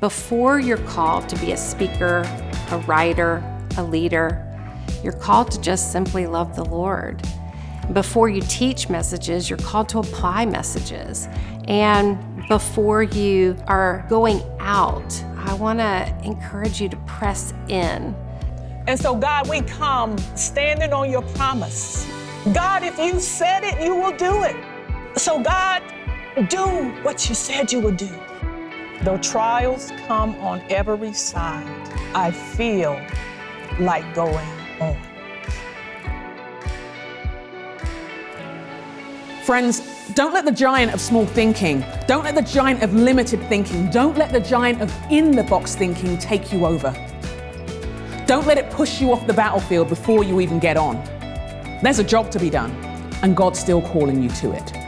Before you're called to be a speaker, a writer, a leader, you're called to just simply love the Lord. Before you teach messages, you're called to apply messages. And before you are going out, I want to encourage you to press in. And so, God, we come standing on your promise. God, if you said it, you will do it. So, God, do what you said you would do. Though trials come on every side, I feel like going on. Friends, don't let the giant of small thinking, don't let the giant of limited thinking, don't let the giant of in the box thinking take you over. Don't let it push you off the battlefield before you even get on. There's a job to be done, and God's still calling you to it.